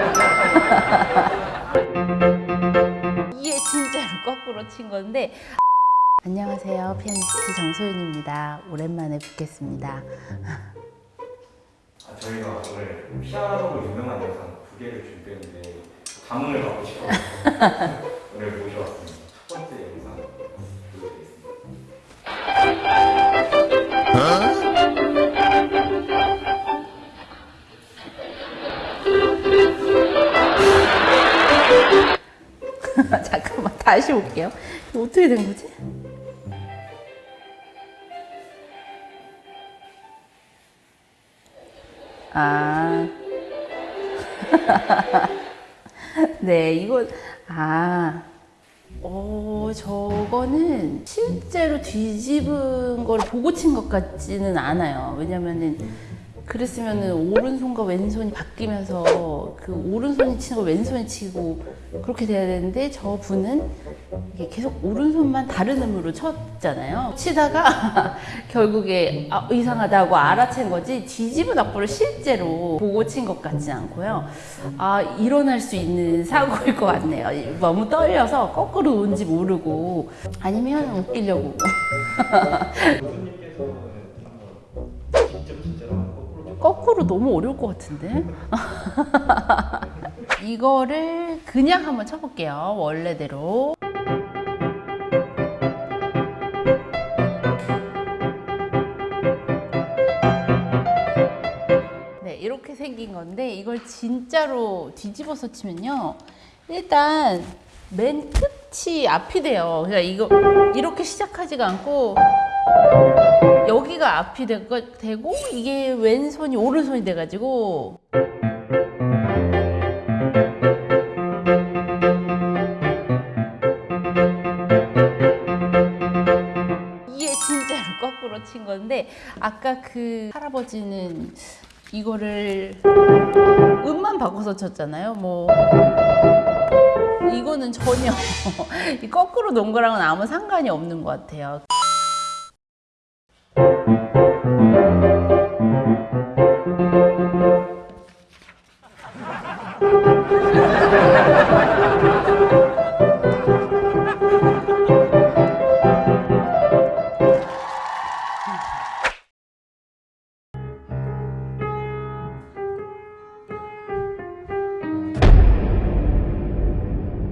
이게 진짜로 거꾸로 친 건데. 안녕하세요. 피아니스트 정소윤입니다. 오랜만에 뵙겠습니다. 아, 저희가 오늘 피아노로 유명한 영상 두 개를 준비했는데 감흥을 받고 싶어서 오늘 모셔왔습니다. 첫 번째 영상 보여드리겠습니다. 다시 올게요 어떻게 된 거지? 아 네, 이거 아, 어 저거는 실제로 뒤집은 걸 보고 친 것 같지는 않아요. 왜냐면은 그랬으면은 오른손과 왼손이 바뀌면서 그 오른손이 치는 걸 왼손이 치고 그렇게 돼야 되는데 저 분은 계속 오른손만 다른 음으로 쳤잖아요. 치다가 결국에 아, 이상하다고 알아챈 거지 뒤집은 악보를 실제로 보고 친 것 같지 않고요. 아 일어날 수 있는 사고일 것 같네요. 너무 떨려서 거꾸로 온지 모르고 아니면 웃기려고. 교수님께서는 한번 직접 진짜로 한번 거꾸로 너무 어려울 것 같은데? 이거를 그냥 한번 쳐볼게요. 원래대로. 네, 이렇게 생긴 건데 이걸 진짜로 뒤집어서 치면요. 일단 맨 끝이 앞이 돼요. 그러니까 이거 이렇게 시작하지가 않고 여기가 앞이 되- 되고 이게 왼손이 오른손이 돼가지고 이게 진짜로 거꾸로 친 건데 아까 그 할아버지는 이거를 음만 바꿔서 쳤잖아요. 뭐 이거는 전혀 이 거꾸로 놓은 거랑은 아무 상관이 없는 것 같아요.